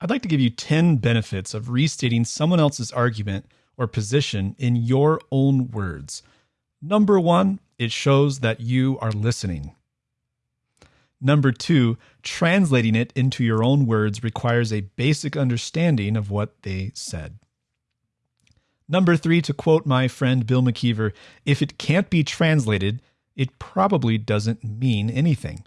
I'd like to give you 10 benefits of restating someone else's argument or position in your own words. Number one, it shows that you are listening. Number two, translating it into your own words requires a basic understanding of what they said. Number three, to quote my friend Bill McKeever, if it can't be translated, it probably doesn't mean anything.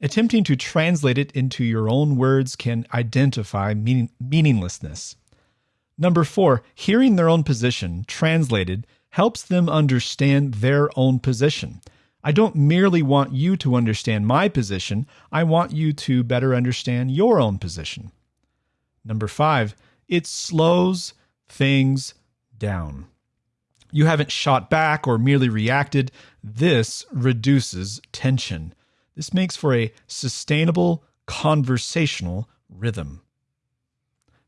Attempting to translate it into your own words can identify meaning, meaninglessness. Number four, hearing their own position translated helps them understand their own position. I don't merely want you to understand my position, I want you to better understand your own position. Number five, it slows things down. You haven't shot back or merely reacted. This reduces tension. This makes for a sustainable conversational rhythm.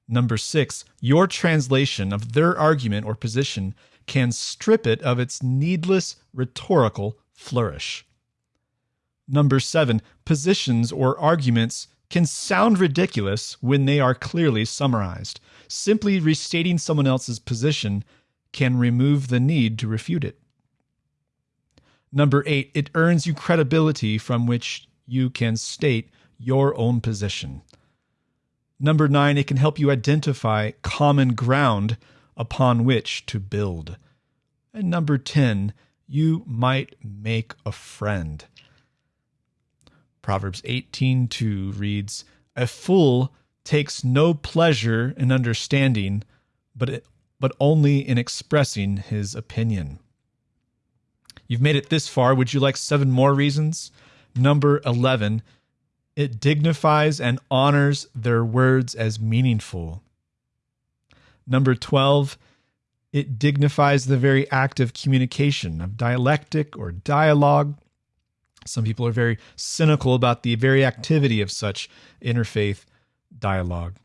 Number six, your translation of their argument or position can strip it of its needless rhetorical flourish. Number seven, positions or arguments can sound ridiculous when they are clearly summarized. Simply restating someone else's position can remove the need to refute it. Number eight, it earns you credibility from which you can state your own position. Number nine, it can help you identify common ground upon which to build. And number 10, you might make a friend. Proverbs 18:2 reads, "A fool takes no pleasure in understanding, but it, but only in expressing his opinion." You've made it this far. Would you like seven more reasons? Number 11, it dignifies and honors their words as meaningful. Number 12, it dignifies the very act of communication, of dialectic or dialogue. Some people are very cynical about the very activity of such interfaith dialogue.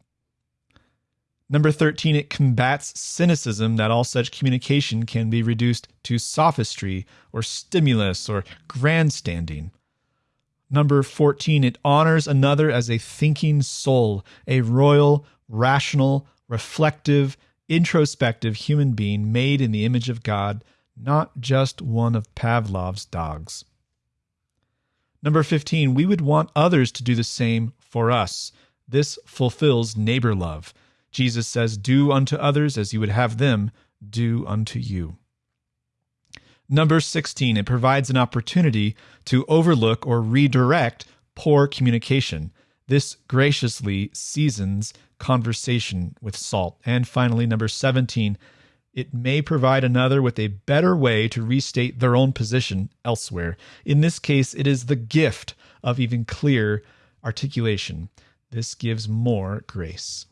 Number 13, it combats cynicism that all such communication can be reduced to sophistry or stimulus or grandstanding. Number 14, it honors another as a thinking soul, a royal, rational, reflective, introspective human being made in the image of God, not just one of Pavlov's dogs. Number 15, we would want others to do the same for us. This fulfills neighbor love. Jesus says, Do unto others as you would have them do unto you. Number 16, it provides an opportunity to overlook or redirect poor communication. This graciously seasons conversation with salt. And finally, number 17, it may provide another with a better way to restate their own position elsewhere. In this case, it is the gift of even clear articulation. This gives more grace.